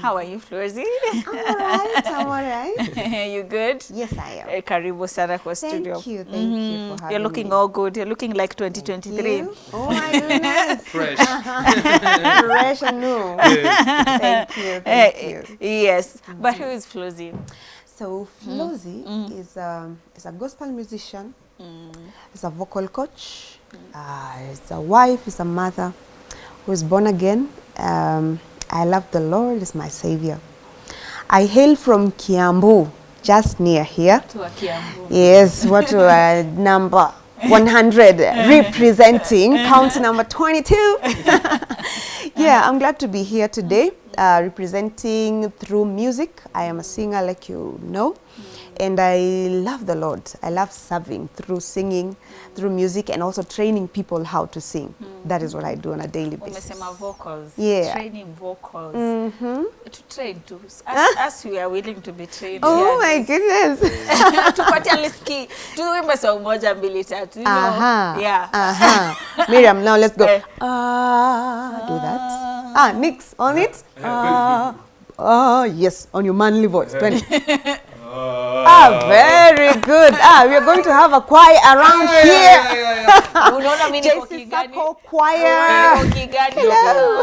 How are you, Flozy? I'm all right, I'm all right. you good? Yes, I am. Eh, Karibu sana kwa Thank you, thank you for having You're looking me. all good. You're looking like 2023. You? Oh my goodness. Fresh. Fresh and new. Thank you, thank Eh, you. yes. But who is Flozy? So Flozy is, um, is a gospel musician, is a vocal coach, uh, is a wife, is a mother who is born again. Um, I love the Lord, as my savior. I hail from Kiambu, just near here. To a Kiambu. Yes, what number 100 representing count number 22. yeah, I'm glad to be here today uh, representing through music. I am a singer like you know and I love the Lord. I love serving through singing, through music and also training people how to sing. That is what I do on a daily basis. Umesema vocals. Yeah. Training vocals. Mhm. To train to us, us we are willing to be trained. Oh yes. my goodness. Tupatie liski. Tuimbe song moja mbili tatu. You know? Aha. Yeah. Aha. Miriam, now let's go. Eh. Ah, do that. Ah, Nix, on it. Ah, ah, yes, on your manly voice. 20. Ah, very good. Ah, we are going to have a choir around here. Unaona mimi niko JC Kigani? Circle Choir. Niko Kigani. Hello.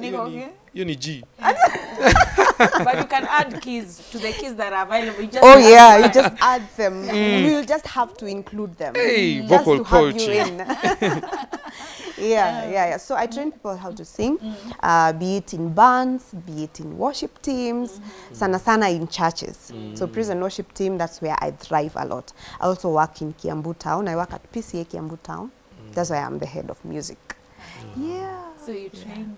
Niko Kigani. hiyo ni G. But you can add keys to the keys that are available. You just Oh yeah, them. you just add them. Mm. We'll just have to include them. Hey, just vocal to have coach. you um, yeah, yeah, yeah. So I train people how to sing, uh, be it in bands, be it in worship teams, sana sana in churches. So prison worship team, that's where I thrive a lot. I also work in Kiambu Town. I work at PCA Kiambu Town. That's why I'm the head of music. Yeah. So you train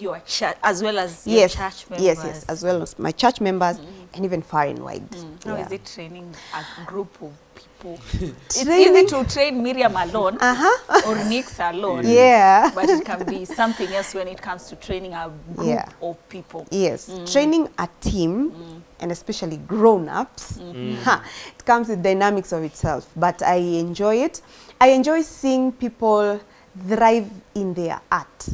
your church as well as your Yes, church members. yes, yes, as well as my church members mm. and even far and wide. Mm. How Yeah. is it training a group of people? it's easy to train Miriam alone Uh-huh. or Nix alone. Yeah. But it can be something else when it comes to training a group Yeah. of people. Yes, mm. training a team and especially grown-ups, ha, it comes with dynamics of itself. But I enjoy it. I enjoy seeing people thrive in their art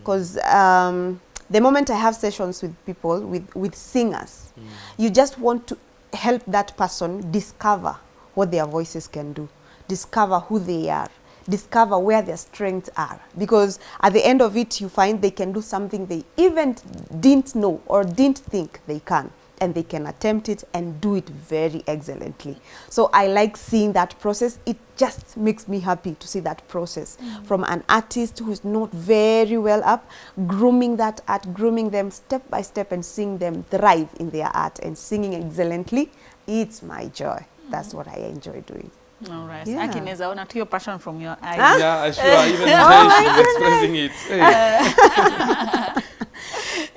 because um, the moment I have sessions with people, with, with singers, you just want to help that person discover what their voices can do, discover who they are, discover where their strengths are. Because at the end of it, you find they can do something they even didn't know or didn't think they can. And they can attempt it and do it very excellently. So I like seeing that process. It just makes me happy to see that process mm. from an artist who is not very well up, grooming that art, grooming them step by step and seeing them thrive in their art and singing excellently. It's my joy. That's mm. what I enjoy doing. All right. Yeah. Aki naweza ona tu your passion from your eyes. Yeah, sure. Even there she's expressing it. Hey. Uh,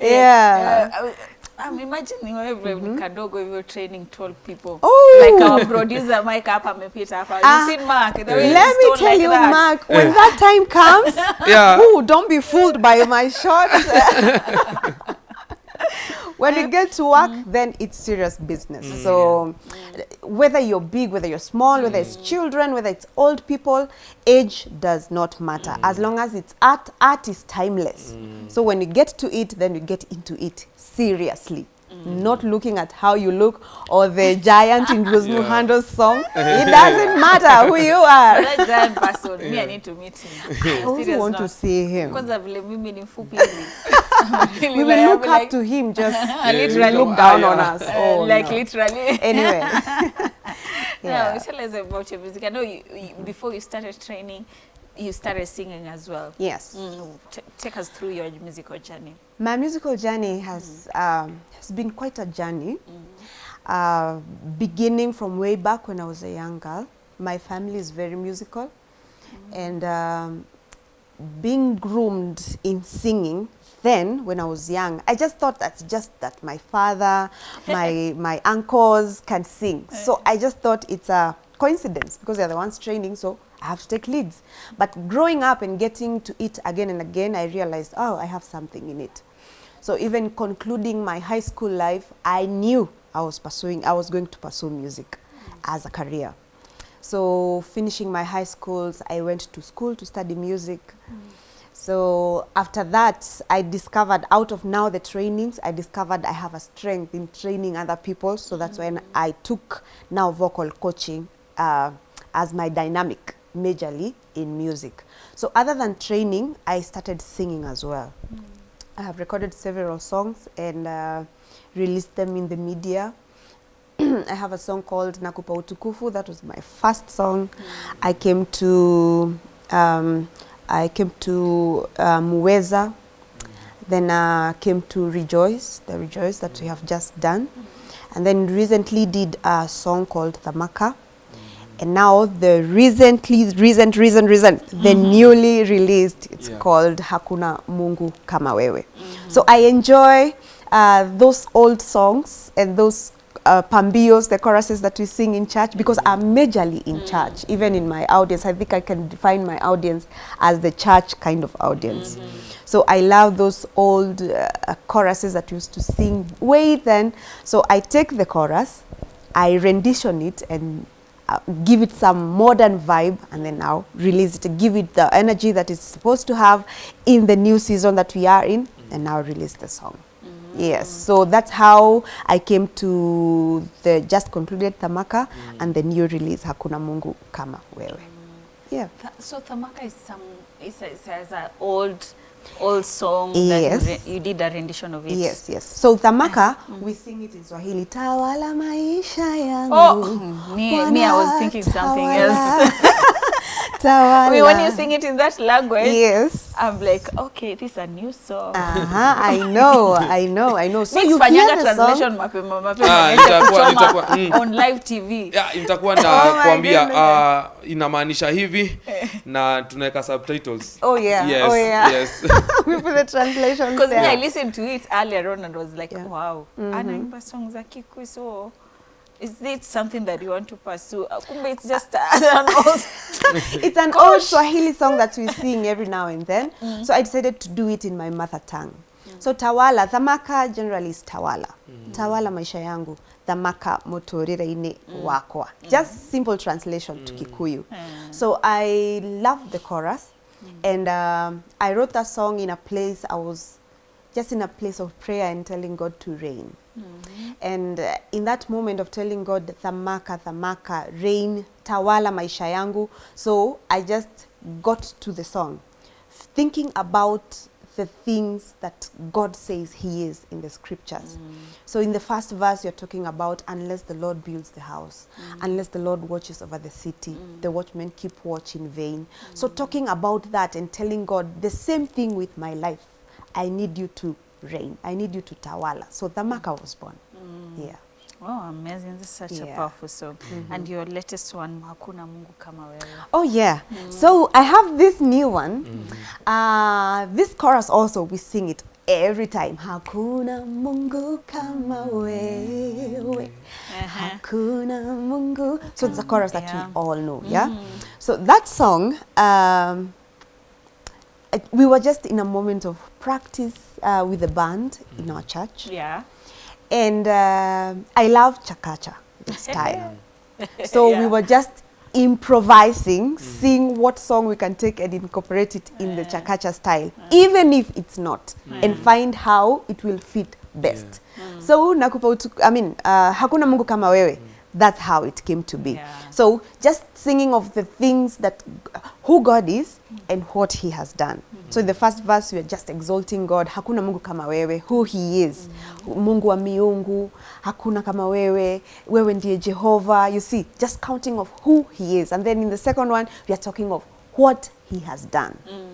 yeah. Uh, uh I'm imagining wewe kadogo hivyo training 12 people. Oh. Like our producer Mike hapa amepita hapa. Ah, You seen Mark? The way Let me tell like you, that. Mark, when yeah. that time comes, Yeah. ooh, don't be fooled by my shots. when we get to work, mm. then it's serious business. Mm, so whether you're big, whether you're small, whether it's mm. children, whether it's old people, age does not matter. As long as it's art, art is timeless. So when you get to it, then you get into it seriously. Not looking at how you look or the giant in Rose Yeah. Muhando's song. It doesn't matter who you are. That giant person, me I need to meet him. I also Serious want to see him. Kwanza vile mimi ni mfupi hivi. Really We like, will look up like, to him just literally. look down on us. uh, Oh, like no. literally. Anyway. Yeah. yeah. tell us about your music. I know you, you, before you started training, you started singing as well. Yes. Mm, t- take us through your musical journey. My musical journey has um, has been quite a journey. Uh, beginning from way back when I was a young girl. My family is very musical, and um, being groomed in singing. Then, when I was young, I just thought that's just that my father, my my uncles can sing. So I just thought it's a coincidence because they're the ones training. So I have to take leads. But growing up and getting to it again and again, I realized, oh, I have something in it. So even concluding my high school life, I knew I was pursuing, I was going to pursue music as a career. So finishing my high schools, I went to school to study music. Mm. So after that, I discovered out of now the trainings, I discovered I have a strength in training other people. So that's when I took now vocal coaching uh, as my dynamic majorly in music. So other than training, I started singing as well. I have recorded several songs and uh, released them in the media. I have a song called Nakupa Utukufu. That was my first song. I came to um, I came to Muweza. Then uh, came to Rejoice, the Rejoice that we have just done. And then recently did a song called Thamaka. And now the recently, recent, recent, recent, the newly released, it's Yeah. called Hakuna Mungu Kama Wewe. So I enjoy uh, those old songs and those uh, pambios, the choruses that we sing in church, because I'm majorly in church, even in my audience. I think I can define my audience as the church kind of audience. So I love those old uh, choruses that used to sing way then. So I take the chorus, I rendition it and uh, give it some modern vibe and then now release it, give it the energy that it's supposed to have in the new season that we are in and now release the song. Yes, so that's how I came to the just concluded Thamaka and the new release Hakuna Mungu Kama Wewe. Yeah. Th- So Thamaka is some is is is a old old song that Yes. you, you did a rendition of it. Yes, yes. So Thamaka, we sing it in Swahili. Tawala maisha yangu. Oh, me, me, I was thinking something else. Tawala. I mean, when you sing it in that language, Yes. I'm like, okay, this is a new song. Uh-huh, I know, I know, I know. So Mix you hear the song. translation mapema mapema Ah, nitakuwa- nitakuwa- mm. on live TV. Yeah, nitakuwa Oh na oh kuambia uh, inamaanisha hivi na tunaweka subtitles. Oh yeah, Yes, oh yeah. yes. we put the translation Because yeah. I listened to it earlier on and was like, Yeah. wow, Mm -hmm. anaimba songs za Kikuyu, so is it something that you want to pursue? Uh, Kumbe it's just an old It's an old Swahili song that we sing every now and then. Mm -hmm. So I decided to do it in my mother tongue. Mm. So tawala, thamaka generally is tawala. Mm. Tawala maisha yangu, thamaka motorire-ini wakwa. Just simple translation mm. to Kikuyu. So I love the chorus and um, I wrote that song in a place I was just in a place of prayer and telling God to reign. Mm-hmm. And uh, in that moment of telling God, thamaka, thamaka, rain, tawala maisha yangu. So I just got to the song, thinking about the things that God says He is in the scriptures. Mm. So in the first verse, you're talking about unless the Lord builds the house, mm. unless the Lord watches over the city, mm. the watchmen keep watch in vain. So talking about that and telling God the same thing with my life. I need you to reign. I need you to tawala. So Thamaka was born. Mm. Yeah. Oh, amazing. This is such a powerful song. Mm-hmm. And your latest one, Hakuna Mungu Kama Wewe. Oh yeah. Mm. So I have this new one. Mm-hmm. Uh, this chorus also we sing it every time. Hakuna Mungu kama wewe. Uh-huh. Hakuna Mungu. So it's a chorus that Yeah. we all know. Yeah. Mm-hmm. So that song. Um, we were just in a moment of practice uh, with the band in our church, Yeah. and uh, I love chakacha style. So yeah. we were just improvising, mm. seeing what song we can take and incorporate it in yeah. the chakacha style, even if it's not, mm. and find how it will fit best. Yeah. So nakupa utu, I mean, uh, hakuna Mungu kama wewe. That's how it came to be. Yeah. So just singing of the things that who God is and what He has done. Mm -hmm. So in the first verse we are just exalting God. Hakuna Mungu kama wewe, who He is. Mm -hmm. Mungu wa miungu, hakuna kama wewe, wewe ndiye Jehovah. You see, just counting of who He is. And then in the second one we are talking of what He has done. Mm.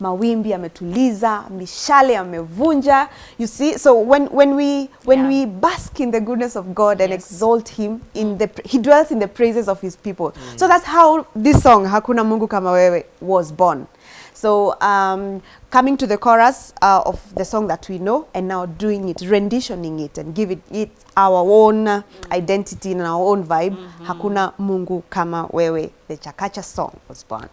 Mawimbi ametuliza, mishale amevunja. You see, so when when we when Yeah. we bask in the goodness of God and Yes. exalt him in the he dwells in the praises of his people Mm. so that's how this song hakuna mungu kama wewe was born so um, coming to the chorus uh, of the song that we know and now doing it renditioning it and give it, it our own mm. identity and our own vibe Mm -hmm. hakuna mungu kama wewe the chakacha song was born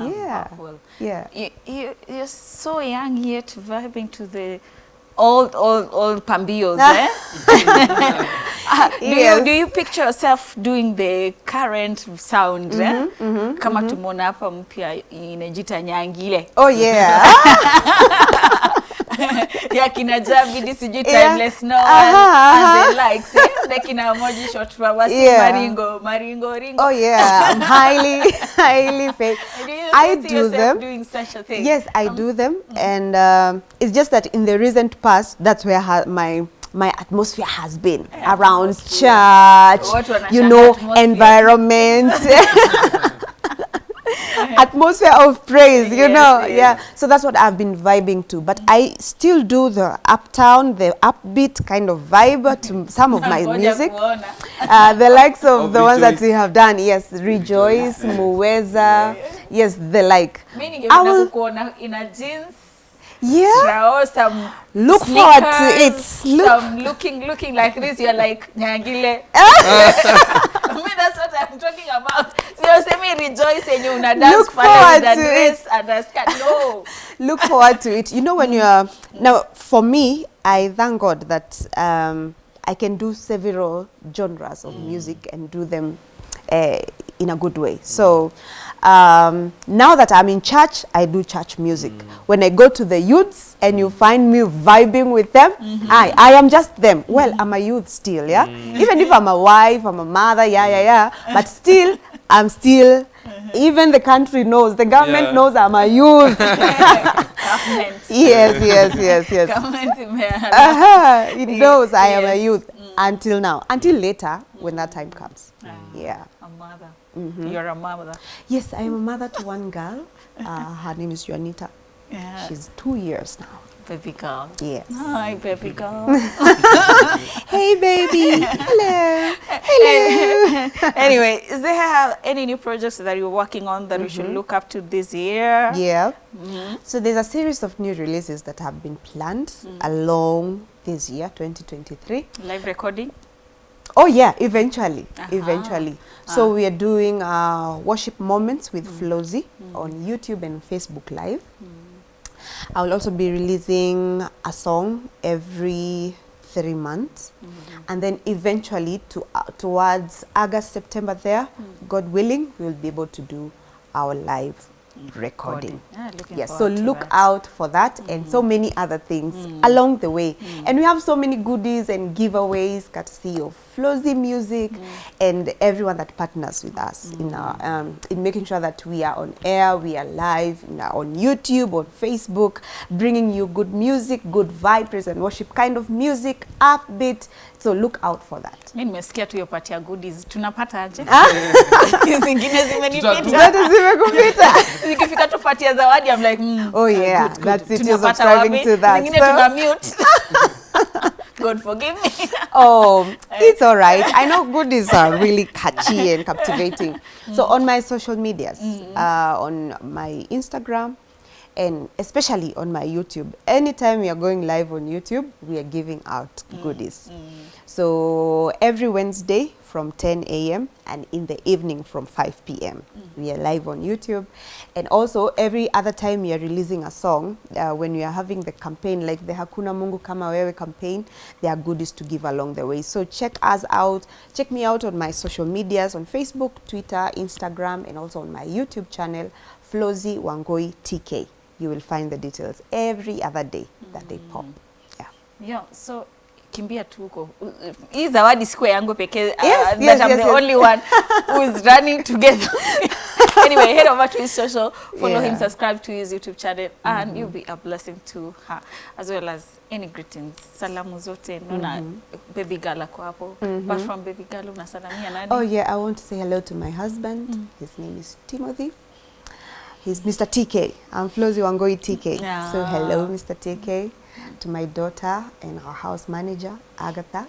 Yeah. powerful. yeah You, you, you're so young yet vibing to the old, old, old pambios, eh? do, Yes. you, do you picture yourself doing the current sound mm -hmm, eh? kama tumeona hapa mpya inajita nyangile Oh yeah. ya kina Javidi sijui Yeah. timeless no Aha, and the likes eh? the kina Moji short for si Yeah. maringo maringo ringo Oh yeah. I'm highly, highly fake do you I do them. doing such a thing Yes, I do them, and um, it's just that in the recent past, that's where my my atmosphere has been Yeah, around atmosphere. church, you know, atmosphere. environment. atmosphere of praise you Yes, know yes. yeah. So that's what i've been vibing to. But i still do the uptown the upbeat kind of vibe to some of my music. uh, the likes of, Of the ones that Rejoice. we have done yes rejoice. Muweza yes the like. Mi I ningependa will- kukuona ina jeans yeah. Trao, some Look forward to it. Look- some looking looking like this. You're like nyangile. I mean that's what I'm talking about sio semi rejoice yenye una dance Look pale forward with a to dress and a skirt no look forward to it. You know, when you are now, for me, I thank God that um, I can do several genres of music and do them uh, in a good way. So um, now that I'm in church, I do church music. When I go to the youths and you find me vibing with them, I, I am just them. Well, I'm a youth still, yeah. Even if I'm a wife, I'm a mother, yeah, yeah, yeah. But still, I'm still. Even the country knows, the government Yeah. knows I'm a youth. government yes, yes, yes, yes. government imea- Uh-huh. It knows I am a Yes. youth until now, until later when that time comes. Yeah. a mother you're a mother Yes, I am a mother to one girl. Uh, her name is Juanita. Yeah She's two years now. baby girl Yes. hi baby girl hey, baby. Hello. Hello. anyway is there any new projects that you're working on that we should mm-hmm. look up to this year Yeah. Mhm. So there's a series of new releases that have been planned mm. along this year, 2023. live recording Oh yeah, eventually, Aha. eventually. Ah. So we are doing uh, worship moments with mm. Flozy mm. on YouTube and Facebook Live. I will also be releasing a song every three months, and then eventually to uh, towards August September there, God willing, we will be able to do our live recording. Yeah, looking Yes, so look that. out for that and so mm-hmm. many other things mm-hmm. along the way. Mm-hmm. And we have so many goodies and giveaways courtesy of Flozy Music and everyone that partners with us in our um, in making sure that we are on air, we are live, we are on YouTube, on Facebook, bringing you good music, good vibe, praise and worship kind of music, upbeat. So look out for that. mi nimesikia tu hiyo part ya goodies tunapata aje zingine zimenipita Zote zimekupita. zikifika tupatia zawadi I'm like mm, Oh, yeah, good, good. that's it, you're subscribing to that. zingine So- tuna mute God forgive me Oh, it's all right. I know goodies are really catchy and captivating. So on my social medias, uh, on my Instagram, and especially on my YouTube, anytime we are going live on YouTube, we are giving out goodies. So every Wednesday from 10 a.m. and in the evening from 5 p.m. Mm. We are live on YouTube. And also every other time we are releasing a song, uh, when we are having the campaign, like the Hakuna Mungu Kama Wewe campaign, there are goodies to give along the way. So check us out. Check me out on my social medias on Facebook, Twitter, Instagram, and also on my YouTube channel, Flozy Wangoi TK. You will find the details every other day that they pop. Yeah. yeah, so kimbia tu huko hii zawadi siku yangu pekee uh, Yes, yes, yes, I'm yes, the yes. only one who is running together anyway head over to his social follow yeah. him subscribe to his YouTube channel and you'll be a blessing to her as well as any greetings salamu zote naona baby girl ako hapo Mm -hmm. apart from baby girl unasalamia nani Oh yeah, I want to say hello to my husband. Mm -hmm. His name is Timothy. He's Mr. TK. I'm Flozy Wangoi TK. So hello, Mr. TK. To my daughter and our house manager, Agatha.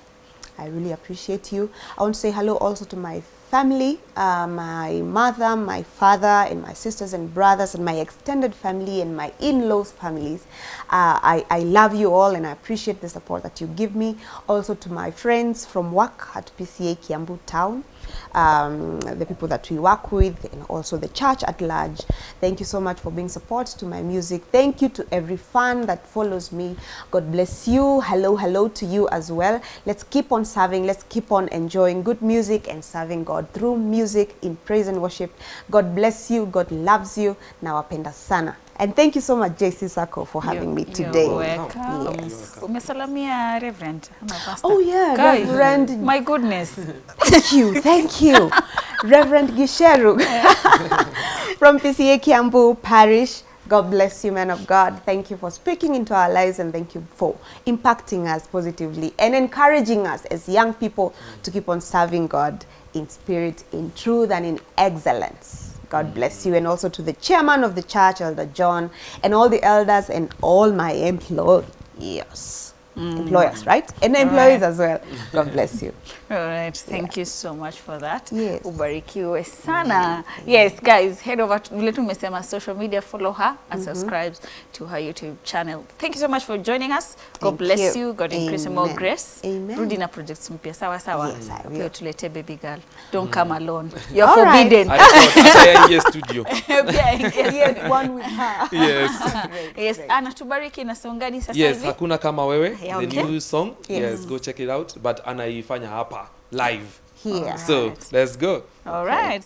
I really appreciate you. I want to say hello also to my family, uh, my mother, my father, and my sisters and brothers, and my extended family and my in-laws' families. Uh, I, I love you all and I appreciate the support that you give me. Also to my friends from work at PCA Kiambu Town. Um, the people that we work with, and also the church at large. Thank you so much for being support to my music. Thank you to every fan that follows me. God bless you. Hello, hello to you as well. Let's keep on serving. Let's keep on enjoying good music and serving God through music in praise and worship. God bless you. God loves you. Nawapenda sana. And thank you so much, JC Sako, for having me today. Oh, you're welcome. Yes. Umesalamia Reverend? Oh yeah, Guy, Reverend. My goodness. Thank you, thank you. Reverend Gisheru from PCA Kiambu Parish. God bless you, man of God. Thank you for speaking into our lives and thank you for impacting us positively and encouraging us as young people to keep on serving God in spirit, in truth, and in excellence. God bless you. And also to the chairman of the church, Elder John, and all the elders and all my employees. Mm. Employers, right? And employees as well. God bless you. All thank yeah. you so much for that. Yes. Ubarikiwe sana. Mm -hmm. Yes, guys, head over to vile tumesema social media, follow her and mm -hmm. subscribe to her YouTube channel. Thank you so much for joining us. God Thank bless you. you. God increase Amen. more grace. Amen. Rudi na projects mpya sawa sawa. Yes. Pia tulete baby girl. Don't mm. come alone. You're All forbidden. right. I thought ataingie studio. Pia Yes, one with her. Yes. Yes, anatubariki na songani sasa Yes, hivi. hakuna kama wewe. Yeah, The new song. Yes. Yes, go check it out. But anaifanya hapa live. Here. So, let's go. All right.